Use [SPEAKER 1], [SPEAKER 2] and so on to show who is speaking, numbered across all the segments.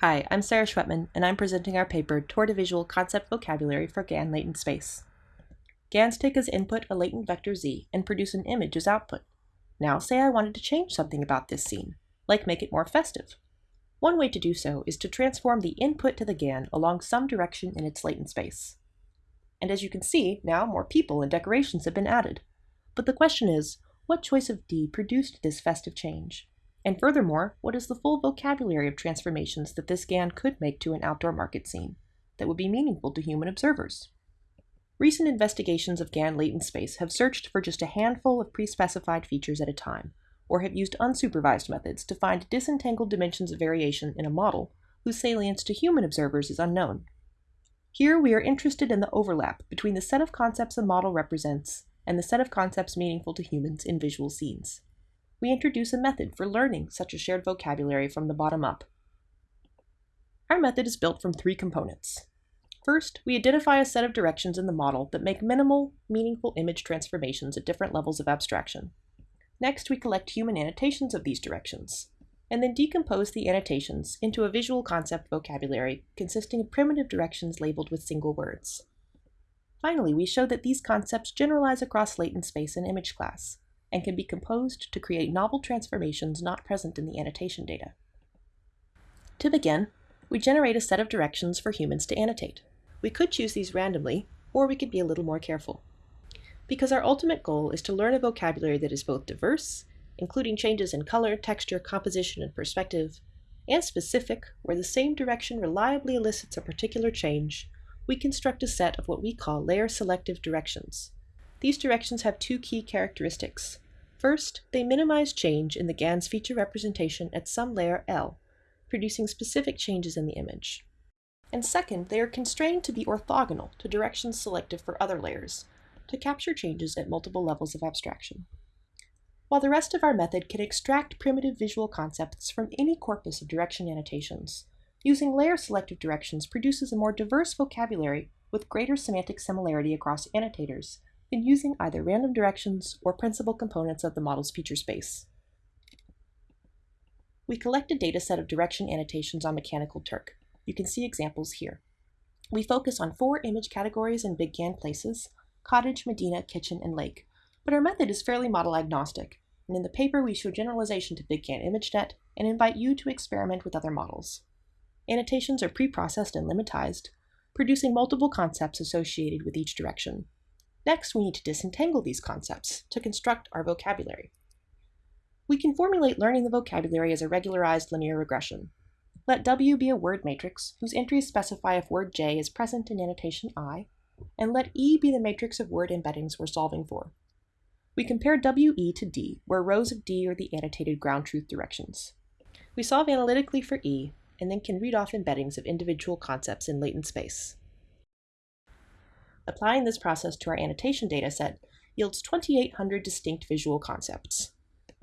[SPEAKER 1] Hi, I'm Sarah Schwettmann, and I'm presenting our paper Toward a Visual Concept Vocabulary for GAN Latent Space. GANs take as input a latent vector z and produce an image as output. Now say I wanted to change something about this scene, like make it more festive. One way to do so is to transform the input to the GAN along some direction in its latent space. And as you can see, now more people and decorations have been added. But the question is, what choice of D produced this festive change? And furthermore, what is the full vocabulary of transformations that this GAN could make to an outdoor market scene that would be meaningful to human observers? Recent investigations of GAN latent space have searched for just a handful of pre-specified features at a time, or have used unsupervised methods to find disentangled dimensions of variation in a model whose salience to human observers is unknown. Here we are interested in the overlap between the set of concepts a model represents and the set of concepts meaningful to humans in visual scenes we introduce a method for learning such a shared vocabulary from the bottom up. Our method is built from three components. First, we identify a set of directions in the model that make minimal, meaningful image transformations at different levels of abstraction. Next, we collect human annotations of these directions, and then decompose the annotations into a visual concept vocabulary consisting of primitive directions labeled with single words. Finally, we show that these concepts generalize across latent space and image class, and can be composed to create novel transformations not present in the annotation data. To begin, we generate a set of directions for humans to annotate. We could choose these randomly, or we could be a little more careful. Because our ultimate goal is to learn a vocabulary that is both diverse, including changes in color, texture, composition, and perspective, and specific, where the same direction reliably elicits a particular change, we construct a set of what we call layer-selective directions. These directions have two key characteristics. First, they minimize change in the GAN's feature representation at some layer L, producing specific changes in the image. And second, they are constrained to be orthogonal to directions selected for other layers, to capture changes at multiple levels of abstraction. While the rest of our method can extract primitive visual concepts from any corpus of direction annotations, using layer-selective directions produces a more diverse vocabulary with greater semantic similarity across annotators in using either random directions or principal components of the model's feature space. We collect a data set of direction annotations on Mechanical Turk. You can see examples here. We focus on four image categories in BigGAN places, cottage, medina, kitchen, and lake, but our method is fairly model agnostic, and in the paper we show generalization to BigGAN ImageNet and invite you to experiment with other models. Annotations are pre-processed and lemmatized, producing multiple concepts associated with each direction. Next, we need to disentangle these concepts to construct our vocabulary. We can formulate learning the vocabulary as a regularized linear regression. Let W be a word matrix whose entries specify if word J is present in annotation I, and let E be the matrix of word embeddings we're solving for. We compare WE to D, where rows of D are the annotated ground truth directions. We solve analytically for E, and then can read off embeddings of individual concepts in latent space. Applying this process to our annotation dataset yields 2,800 distinct visual concepts.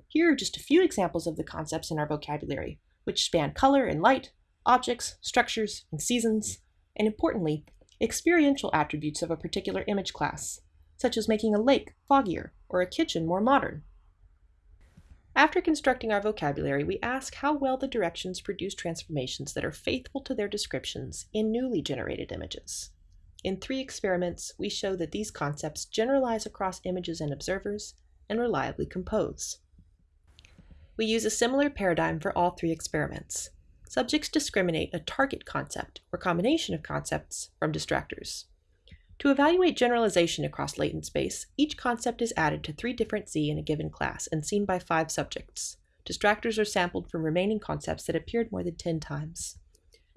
[SPEAKER 1] Here are just a few examples of the concepts in our vocabulary, which span color and light, objects, structures, and seasons, and importantly, experiential attributes of a particular image class, such as making a lake foggier or a kitchen more modern. After constructing our vocabulary, we ask how well the directions produce transformations that are faithful to their descriptions in newly generated images. In three experiments, we show that these concepts generalize across images and observers and reliably compose. We use a similar paradigm for all three experiments. Subjects discriminate a target concept or combination of concepts from distractors. To evaluate generalization across latent space, each concept is added to three different Z in a given class and seen by five subjects. Distractors are sampled from remaining concepts that appeared more than 10 times.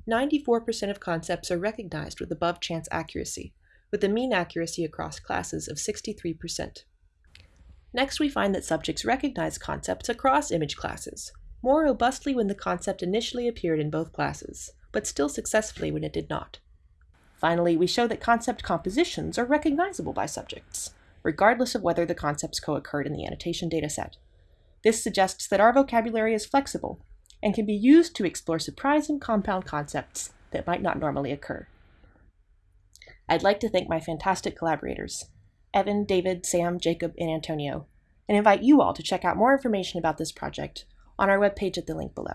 [SPEAKER 1] 94% of concepts are recognized with above chance accuracy, with a mean accuracy across classes of 63%. Next, we find that subjects recognize concepts across image classes, more robustly when the concept initially appeared in both classes, but still successfully when it did not. Finally, we show that concept compositions are recognizable by subjects, regardless of whether the concepts co-occurred in the annotation dataset. This suggests that our vocabulary is flexible and can be used to explore surprising compound concepts that might not normally occur. I'd like to thank my fantastic collaborators, Evan, David, Sam, Jacob, and Antonio, and invite you all to check out more information about this project on our webpage at the link below.